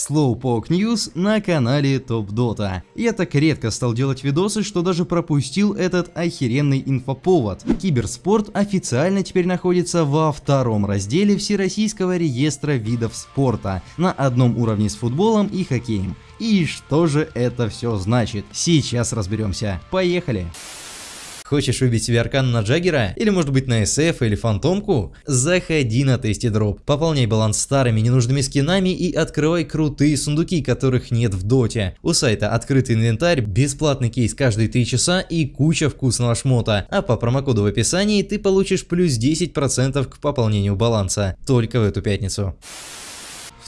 Slowpoke News на канале Top Dota. Я так редко стал делать видосы, что даже пропустил этот охеренный инфоповод. Киберспорт официально теперь находится во втором разделе Всероссийского реестра видов спорта, на одном уровне с футболом и хоккеем. И что же это все значит? Сейчас разберемся. Поехали! Хочешь выбить себе аркан на Джаггера? Или может быть на SF или Фантомку? Заходи на Tasty Drop, пополняй баланс старыми ненужными скинами и открывай крутые сундуки, которых нет в доте. У сайта открытый инвентарь, бесплатный кейс каждые 3 часа и куча вкусного шмота. А по промокоду в описании ты получишь плюс 10% к пополнению баланса. Только в эту пятницу.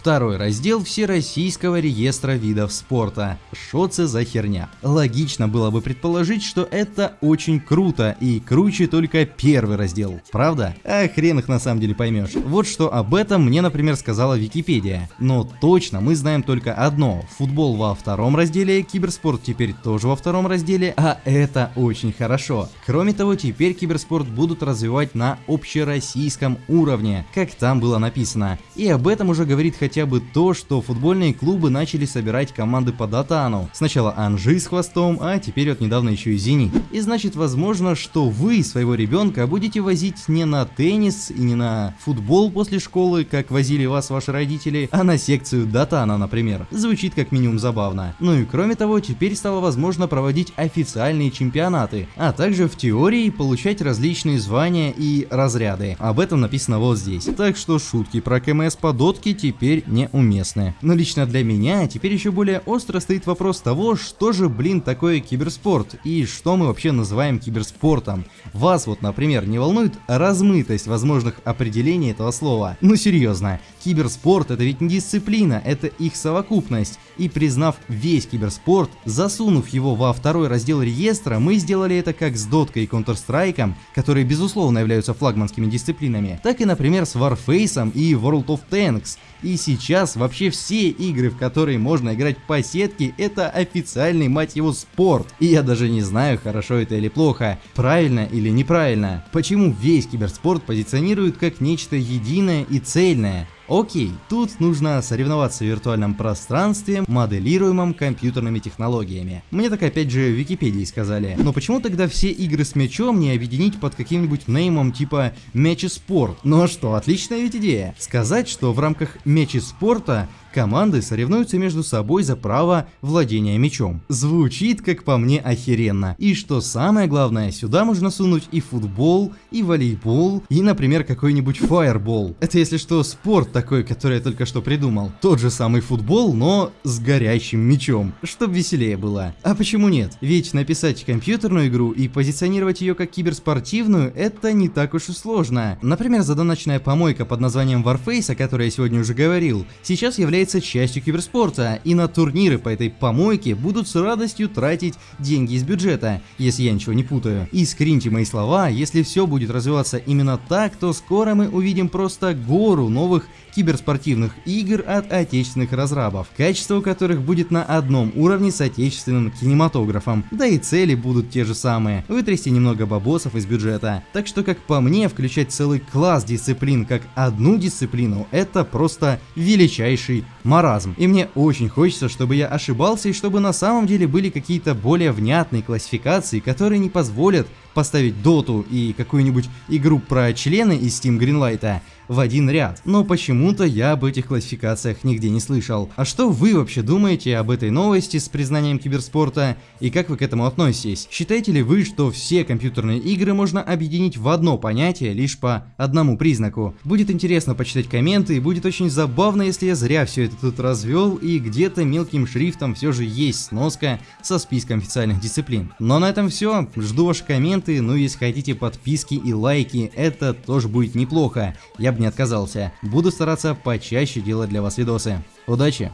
Второй раздел Всероссийского реестра видов спорта. Что это за херня? Логично было бы предположить, что это очень круто и круче только первый раздел. Правда? А хрен их на самом деле поймешь. Вот что об этом мне, например, сказала Википедия. Но точно мы знаем только одно. Футбол во втором разделе, киберспорт теперь тоже во втором разделе, а это очень хорошо. Кроме того, теперь киберспорт будут развивать на общероссийском уровне, как там было написано. И об этом уже говорит хотя хотя бы то, что футбольные клубы начали собирать команды по Датану. Сначала Анжи с хвостом, а теперь вот недавно еще и Зенит. И значит возможно, что вы своего ребенка будете возить не на теннис и не на футбол после школы, как возили вас ваши родители, а на секцию Датана, например. Звучит как минимум забавно. Ну и кроме того, теперь стало возможно проводить официальные чемпионаты, а также в теории получать различные звания и разряды. Об этом написано вот здесь. Так что шутки про КМС по дотке теперь теперь неуместны. Но лично для меня теперь еще более остро стоит вопрос того, что же, блин, такое киберспорт и что мы вообще называем киберспортом. Вас вот, например, не волнует размытость возможных определений этого слова? Ну серьезно, киберспорт это ведь не дисциплина, это их совокупность. И признав весь киберспорт, засунув его во второй раздел реестра, мы сделали это как с доткой и Counter-Strike, которые безусловно являются флагманскими дисциплинами, так и, например, с Warface и World of Tanks. И сейчас вообще все игры, в которые можно играть по сетке, это официальный, мать его, спорт. И я даже не знаю, хорошо это или плохо, правильно или неправильно. Почему весь киберспорт позиционируют как нечто единое и цельное? Окей, тут нужно соревноваться в виртуальном пространстве, моделируемом компьютерными технологиями. Мне так опять же в Википедии сказали. Но почему тогда все игры с мячом не объединить под каким-нибудь неймом типа Мячи Спорт? Ну а что, отличная ведь идея. Сказать, что в рамках Мячи Спорта Команды соревнуются между собой за право владения мячом. Звучит, как по мне, охеренно. И что самое главное, сюда можно сунуть и футбол, и волейбол, и, например, какой-нибудь фаербол. Это, если что, спорт такой, который я только что придумал. Тот же самый футбол, но с горящим мячом, чтобы веселее было. А почему нет? Ведь написать компьютерную игру и позиционировать ее как киберспортивную, это не так уж и сложно. Например, задоночная помойка под названием Warface, о которой я сегодня уже говорил, сейчас является является частью киберспорта, и на турниры по этой помойке будут с радостью тратить деньги из бюджета, если я ничего не путаю. И скриньте мои слова, если все будет развиваться именно так, то скоро мы увидим просто гору новых киберспортивных игр от отечественных разрабов, качество которых будет на одном уровне с отечественным кинематографом, да и цели будут те же самые, вытрясти немного бабосов из бюджета. Так что как по мне, включать целый класс дисциплин как одну дисциплину, это просто величайший маразм. И мне очень хочется, чтобы я ошибался и чтобы на самом деле были какие-то более внятные классификации, которые не позволят поставить доту и какую-нибудь игру про члены из Steam Greenlight в один ряд. Но почему-то я об этих классификациях нигде не слышал. А что вы вообще думаете об этой новости с признанием киберспорта и как вы к этому относитесь? Считаете ли вы, что все компьютерные игры можно объединить в одно понятие лишь по одному признаку? Будет интересно почитать комменты и будет очень забавно, если я зря все это тут развел и где-то мелким шрифтом все же есть сноска со списком официальных дисциплин. Но на этом все. Жду ваши комменты, ну и если хотите подписки и лайки, это тоже будет неплохо. Я бы не отказался. Буду стараться почаще делать для вас видосы. Удачи!